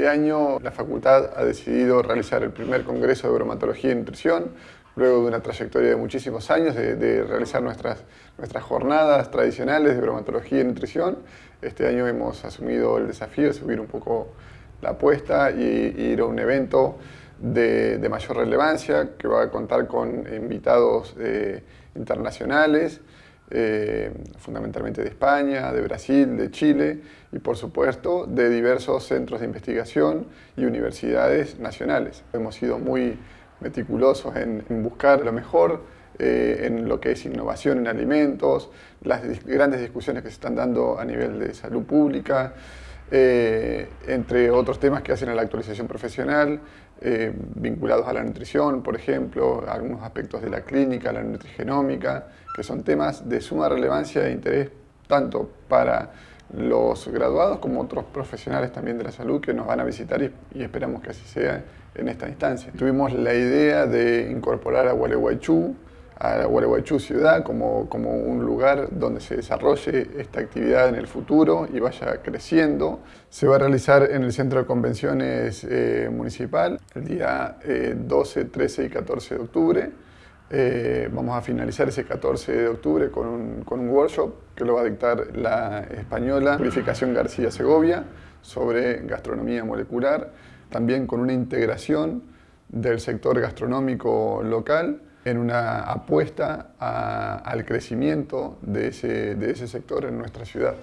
Este año la facultad ha decidido realizar el primer congreso de bromatología y nutrición, luego de una trayectoria de muchísimos años de, realizar nuestras, nuestras jornadas tradicionales de bromatología y nutrición. Este año hemos asumido el desafío de subir un poco la apuesta y, ir a un evento de, mayor relevancia que va a contar con invitados eh, internacionales, eh, fundamentalmente de España, de Brasil, de Chile y por supuesto de diversos centros de investigación y universidades nacionales. Hemos sido muy meticulosos en, buscar lo mejor eh, en lo que es innovación en alimentos, las grandes discusiones que se están dando a nivel de salud pública, eh, entre otros temas que hacen a la actualización profesional, eh, vinculados a la nutrición, por ejemplo, algunos aspectos de la clínica, la nutrigenómica, que son temas de suma relevancia e interés tanto para los graduados como otros profesionales también de la salud que nos van a visitar y, y esperamos que así sea en esta instancia. Tuvimos la idea de incorporar a Gualeguaychú a Gualeguaychú ciudad como, como un lugar donde se desarrolle esta actividad en el futuro y vaya creciendo. Se va a realizar en el Centro de Convenciones eh, Municipal el día 12, eh, 13 y 14 de octubre. Eh, vamos a finalizar ese 14 de octubre con un, con un, workshop que lo va a dictar la española Purificación García Segovia sobre gastronomía molecular, también con una integración del sector gastronómico local en una apuesta al crecimiento de ese, de ese sector en nuestra ciudad.